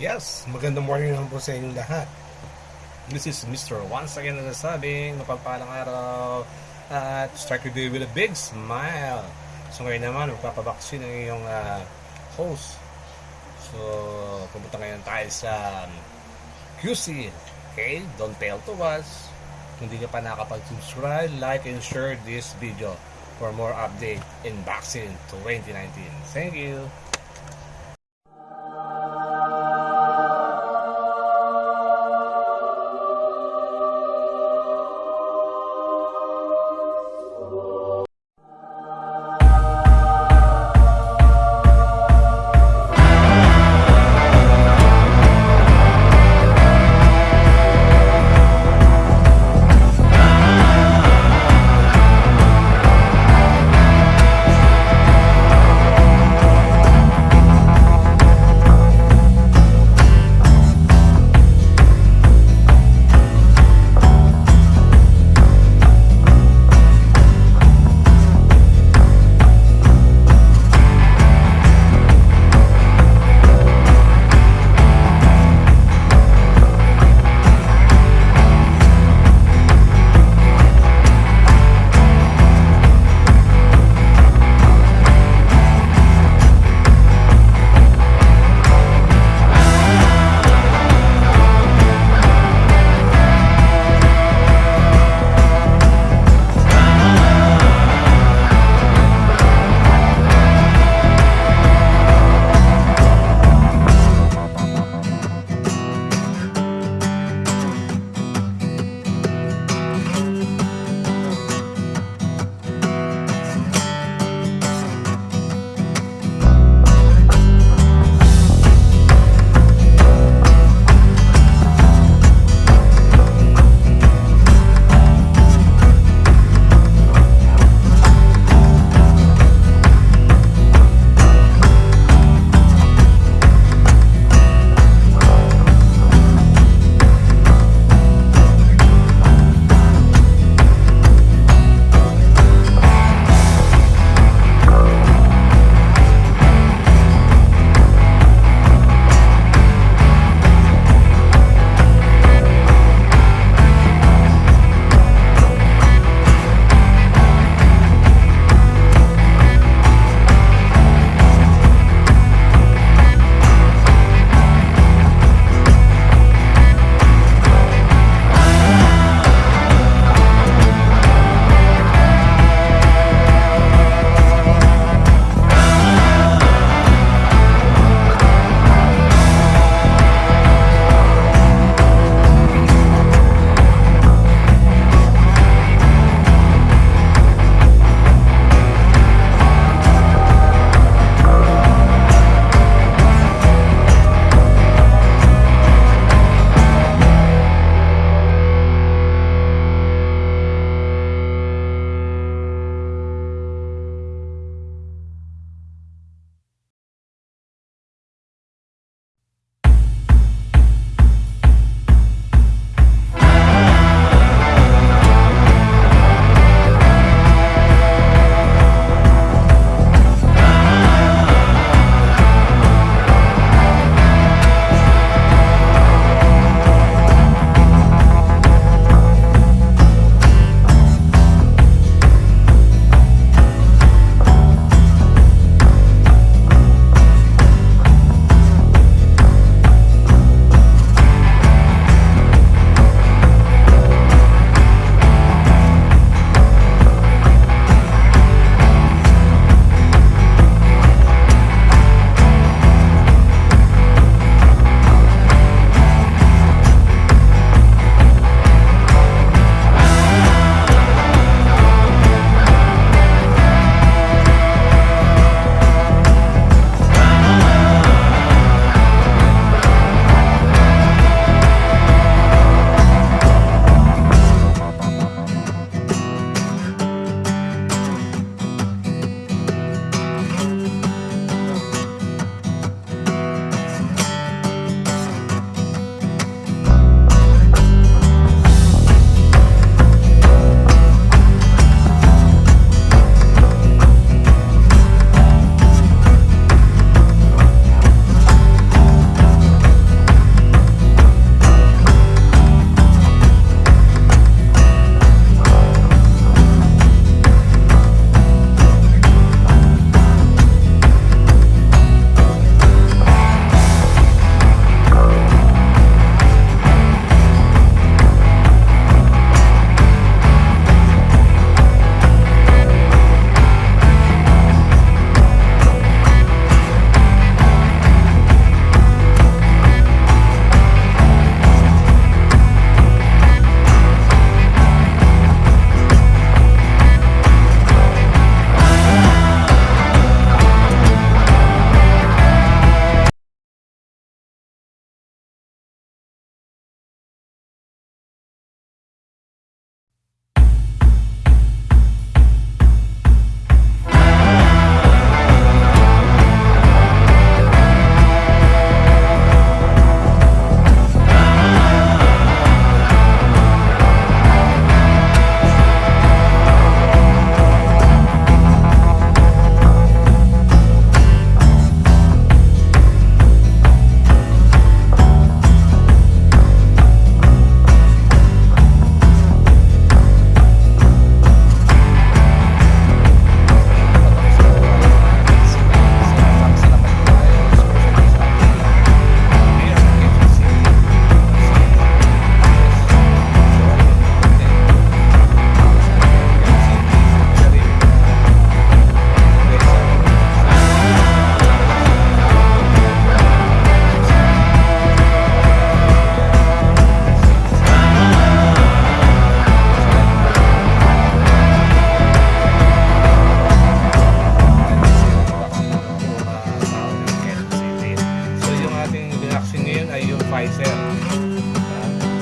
Yes, magandang morning naman po sa inyong lahat. This is Mr. Once again na nasabing mapagpalang araw at start your day with a big smile. So ngayon naman, magpapabaksin ang iyong ah, host. So, pumunta ngayon tayo sa um, QC. Okay? Don't tell to us. Kung hindi ka pa nakapag-subscribe, like, and share this video for more update in vaccine 2019. Thank you.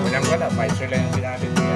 Walang wala, Pfizer lang yung ginamit